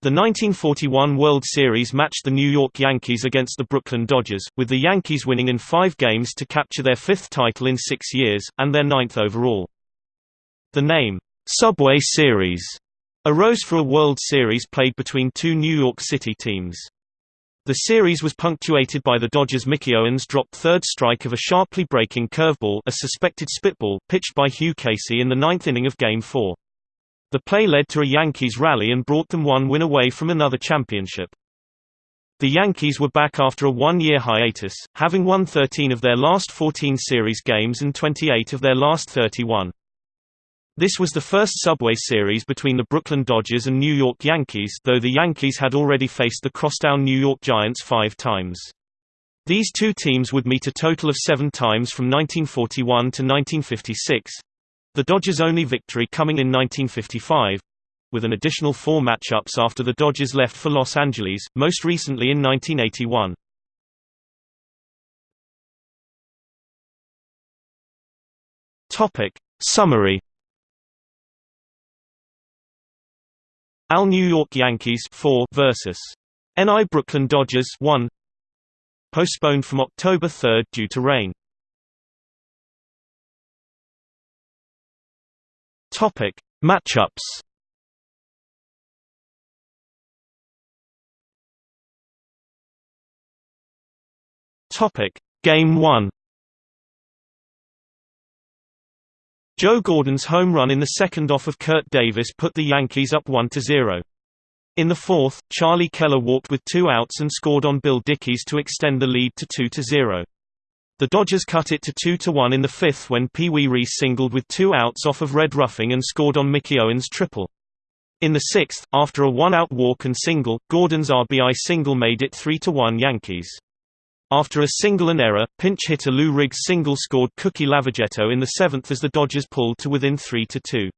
The 1941 World Series matched the New York Yankees against the Brooklyn Dodgers, with the Yankees winning in five games to capture their fifth title in six years, and their ninth overall. The name, Subway Series, arose for a World Series played between two New York City teams. The series was punctuated by the Dodgers' Mickey Owen's dropped third strike of a sharply breaking curveball a suspected spitball pitched by Hugh Casey in the ninth inning of Game 4. The play led to a Yankees rally and brought them one win away from another championship. The Yankees were back after a one-year hiatus, having won 13 of their last 14 series games and 28 of their last 31. This was the first Subway Series between the Brooklyn Dodgers and New York Yankees though the Yankees had already faced the crosstown New York Giants five times. These two teams would meet a total of seven times from 1941 to 1956, the Dodgers' only victory coming in 1955 with an additional four matchups after the Dodgers left for Los Angeles, most recently in 1981. Topic Summary AL New York Yankees 4 versus NL Brooklyn Dodgers 1 postponed from October 3 due to rain Topic: Matchups. Topic: Game 1. Joe Gordon's home run in the second off of Curt Davis put the Yankees up 1-0. In the fourth, Charlie Keller walked with two outs and scored on Bill Dickey's to extend the lead to 2-0. The Dodgers cut it to 2-1 in the fifth when Pee Wee Reese singled with two outs off of Red Ruffing and scored on Mickey Owen's triple. In the sixth, after a one-out walk and single, Gordon's RBI single made it 3-1 Yankees. After a single and error, pinch hitter Lew Riggs single scored Cookie Lavagetto in the seventh as the Dodgers pulled to within 3-2.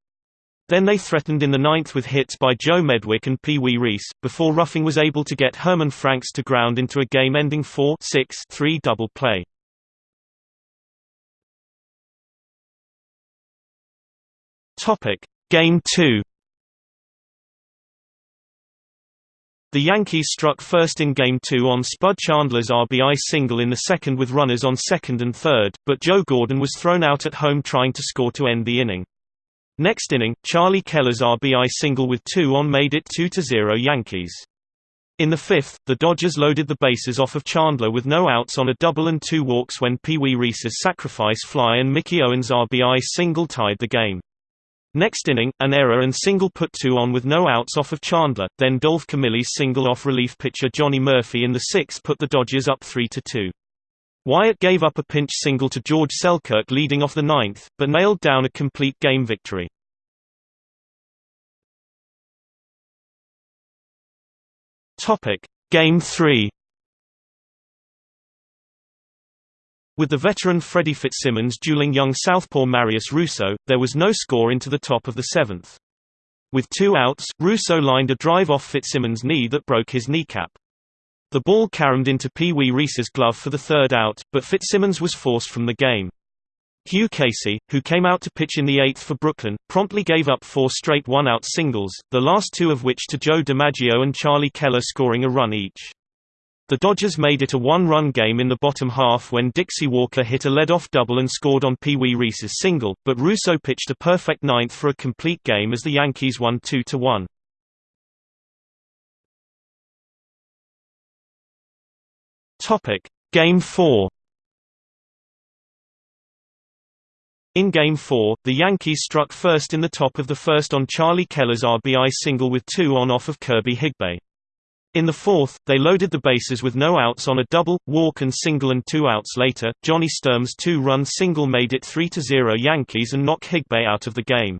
Then they threatened in the ninth with hits by Joe Medwick and Pee Wee Reese, before Ruffing was able to get Herman Franks to ground into a game-ending 4-6-3 double play. Topic: Game 2. The Yankees struck first in Game 2 on Spud Chandler's RBI single in the second with runners on second and third, but Joe Gordon was thrown out at home trying to score to end the inning. Next inning, Charlie Keller's RBI single with two on made it 2-0 Yankees. In the fifth, the Dodgers loaded the bases off of Chandler with no outs on a double and two walks when Pee Wee Reese's sacrifice fly and Mickey Owen's RBI single tied the game. Next inning, an error and single put two on with no outs off of Chandler, then Dolph Camilli's single off relief pitcher Johnny Murphy in the sixth put the Dodgers up 3-2. Wyatt gave up a pinch single to George Selkirk leading off the ninth, but nailed down a complete game victory. Game 3 With the veteran Freddie Fitzsimmons dueling young southpaw Marius Russo, there was no score into the top of the seventh. With two outs, Russo lined a drive off Fitzsimmons' knee that broke his kneecap. The ball caromed into Pee Wee Reese's glove for the third out, but Fitzsimmons was forced from the game. Hugh Casey, who came out to pitch in the eighth for Brooklyn, promptly gave up four straight one-out singles, the last two of which to Joe DiMaggio and Charlie Keller scoring a run each. The Dodgers made it a one-run game in the bottom half when Dixie Walker hit a lead-off double and scored on Pee Wee Reese's single, but Russo pitched a perfect ninth for a complete game as the Yankees won 2-1. Topic: Game 4. In Game 4, the Yankees struck first in the top of the first on Charlie Keller's RBI single with two on off of Kirby Higbe. In the fourth, they loaded the bases with no outs on a double, walk and single and two outs later, Johnny Sturm's two-run single made it 3-0 Yankees and knocked Higbe out of the game.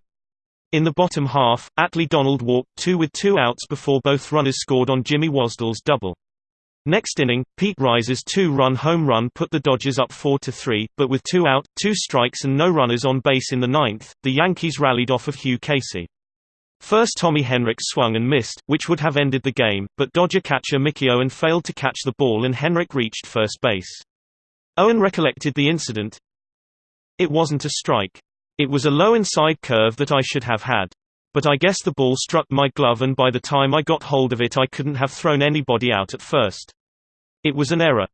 In the bottom half, Atley Donald walked two with two outs before both runners scored on Jimmy Wasdell's double. Next inning, Pete Reiser's two-run home run put the Dodgers up 4-3, but with two out, two strikes and no runners on base in the ninth, the Yankees rallied off of Hugh Casey. First Tommy Henrich swung and missed, which would have ended the game, but Dodger catcher Mickey Owen failed to catch the ball and Henrich reached first base. Owen recollected the incident. It wasn't a strike. It was a low inside curve that I should have had. But I guess the ball struck my glove and by the time I got hold of it I couldn't have thrown anybody out at first. It was an error.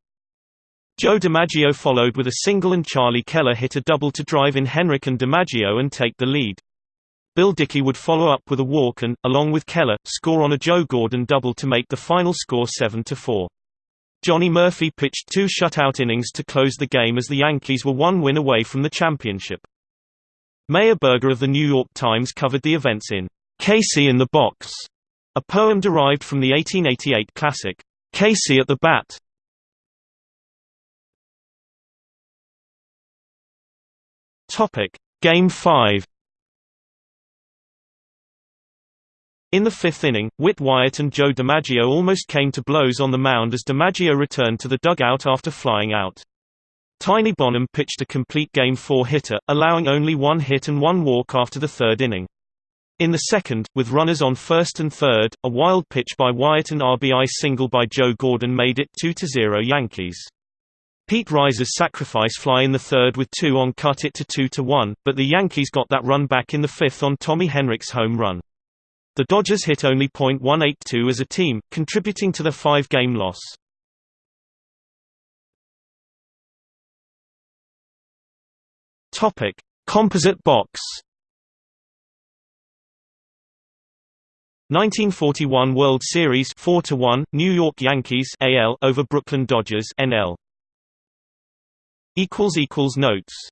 Joe DiMaggio followed with a single and Charlie Keller hit a double to drive in Henrich and DiMaggio and take the lead. Bill Dickey would follow up with a walk and, along with Keller, score on a Joe Gordon double to make the final score 7–4. Johnny Murphy pitched two shutout innings to close the game as the Yankees were one win away from the championship. Meyer Berger of the New York Times covered the events in Casey in the Box, a poem derived from the 1888 classic, Casey at the Bat. Game 5 In the fifth inning, Whit Wyatt and Joe DiMaggio almost came to blows on the mound as DiMaggio returned to the dugout after flying out. Tiny Bonham pitched a complete Game 4 hitter, allowing only one hit and one walk after the third inning. In the second, with runners on first and third, a wild pitch by Wyatt and RBI single by Joe Gordon made it 2–0 Yankees. Pete Reiser's sacrifice fly in the third with two on cut it to 2–1, but the Yankees got that run back in the fifth on Tommy Henrich's home run. The Dodgers hit only .182 as a team, contributing to the five-game loss. Topic: Composite box. 1941 World Series 4 to 1 New York Yankees AL over Brooklyn Dodgers NL equals equals notes